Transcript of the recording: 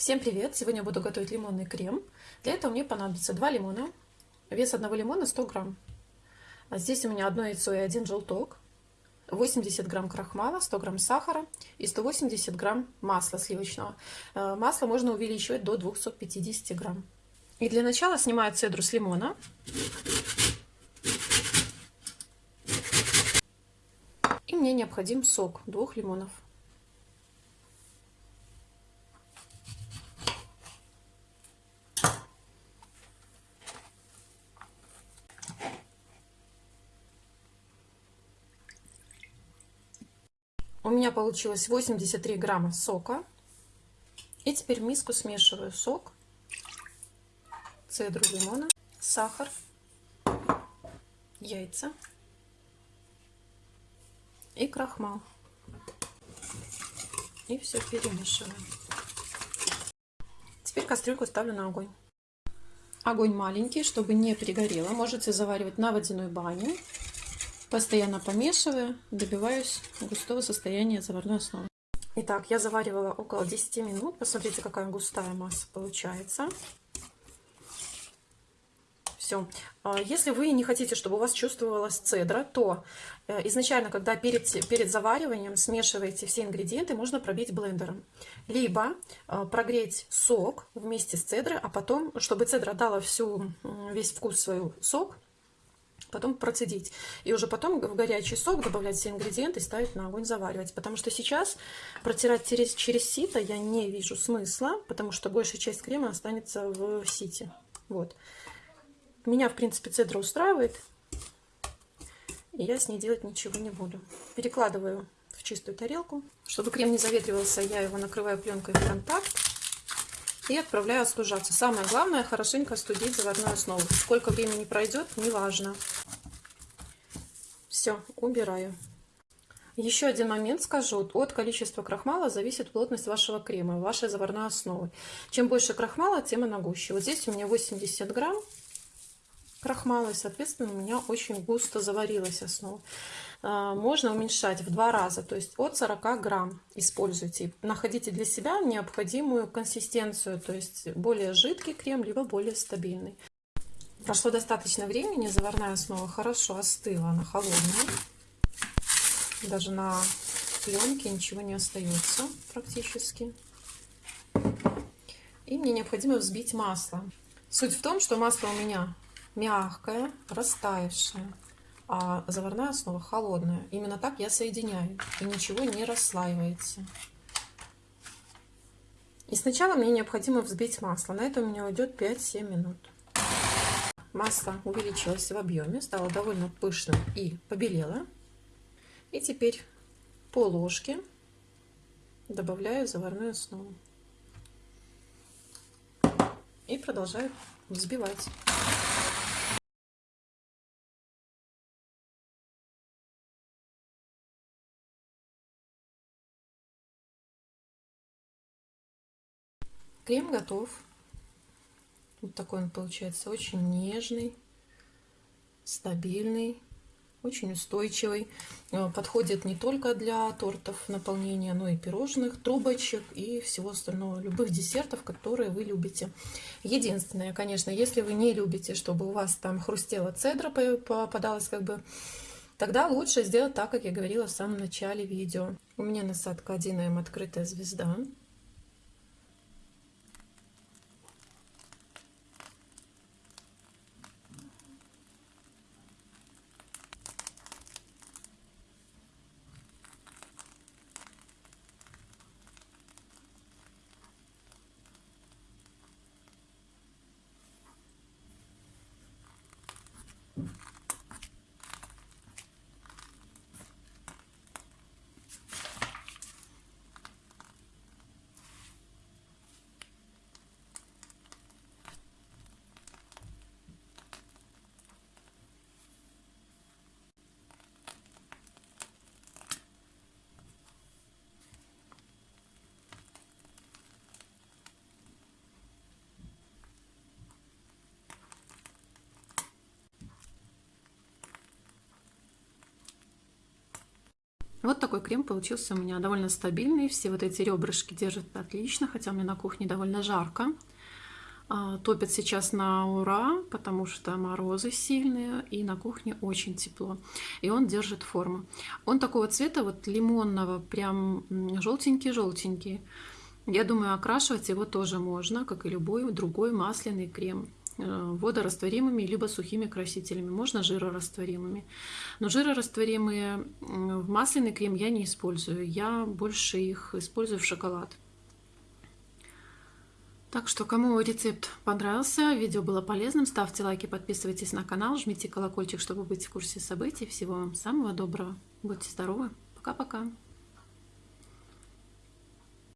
Всем привет! Сегодня буду готовить лимонный крем. Для этого мне понадобится 2 лимона. Вес одного лимона 100 грамм. А здесь у меня одно яйцо и один желток. 80 грамм крахмала, 100 грамм сахара и 180 грамм масла сливочного. Э, масло можно увеличивать до 250 грамм. И для начала снимаю цедру с лимона. И мне необходим сок двух лимонов. У меня получилось 83 грамма сока. И теперь в миску смешиваю сок, цедру лимона, сахар, яйца и крахмал. И все перемешиваю. Теперь кастрюльку ставлю на огонь. Огонь маленький, чтобы не перегорело. Можете заваривать на водяной бане Постоянно помешиваю, добиваюсь густого состояния заварной основы. Итак, я заваривала около 10 минут. Посмотрите, какая густая масса получается. Все. А если вы не хотите, чтобы у вас чувствовалась цедра, то э, изначально, когда перед, перед завариванием смешиваете все ингредиенты, можно пробить блендером. Либо э, прогреть сок вместе с цедрой, а потом, чтобы цедра дала всю, весь вкус свой сок, потом процедить. И уже потом в горячий сок добавлять все ингредиенты ставить на огонь заваривать. Потому что сейчас протирать через, через сито я не вижу смысла, потому что большая часть крема останется в сите. Вот. Меня, в принципе, цедра устраивает. И я с ней делать ничего не буду. Перекладываю в чистую тарелку. Чтобы крем не заветривался, я его накрываю пленкой в контакт и отправляю остужаться. Самое главное, хорошенько остудить заварную основу. Сколько времени пройдет, неважно. Все, убираю. Еще один момент скажу. От количества крахмала зависит плотность вашего крема, вашей заварной основы. Чем больше крахмала, тем она гуще. Вот здесь у меня 80 грамм крахмала, и, соответственно, у меня очень густо заварилась основа. А, можно уменьшать в два раза, то есть от 40 грамм используйте. Находите для себя необходимую консистенцию, то есть более жидкий крем, либо более стабильный. Прошло достаточно времени, заварная основа хорошо остыла, она холодная. Даже на пленке ничего не остается практически. И мне необходимо взбить масло. Суть в том, что масло у меня мягкое, растаявшее а заварная основа холодная. Именно так я соединяю, и ничего не расслаивается. И сначала мне необходимо взбить масло. На это у меня уйдет 5-7 минут. Масло увеличилось в объеме, стало довольно пышным и побелело. И теперь по ложке добавляю заварную основу. И продолжаю взбивать. Крем готов. Вот такой он получается очень нежный, стабильный, очень устойчивый. Э, подходит не только для тортов наполнения, но и пирожных, трубочек и всего остального, любых десертов, которые вы любите. Единственное, конечно, если вы не любите, чтобы у вас там хрустела цедра попадалась как бы Тогда лучше сделать так, как я говорила в самом начале видео. У меня насадка 1М открытая звезда. Вот такой крем получился у меня довольно стабильный. Все вот эти ребрышки держат отлично, хотя у меня на кухне довольно жарко. А, топят сейчас на ура, потому что морозы сильные, и на кухне очень тепло. И он держит форму. Он такого цвета, вот лимонного, прям желтенький-желтенький. Я думаю, окрашивать его тоже можно, как и любой другой масляный крем водорастворимыми либо сухими красителями, можно жирорастворимыми. Но жирорастворимые в масляный крем я не использую, я больше их использую в шоколад. Так что, кому рецепт понравился, видео было полезным, ставьте лайки, подписывайтесь на канал, жмите колокольчик, чтобы быть в курсе событий. Всего вам самого доброго. Будьте здоровы. Пока-пока.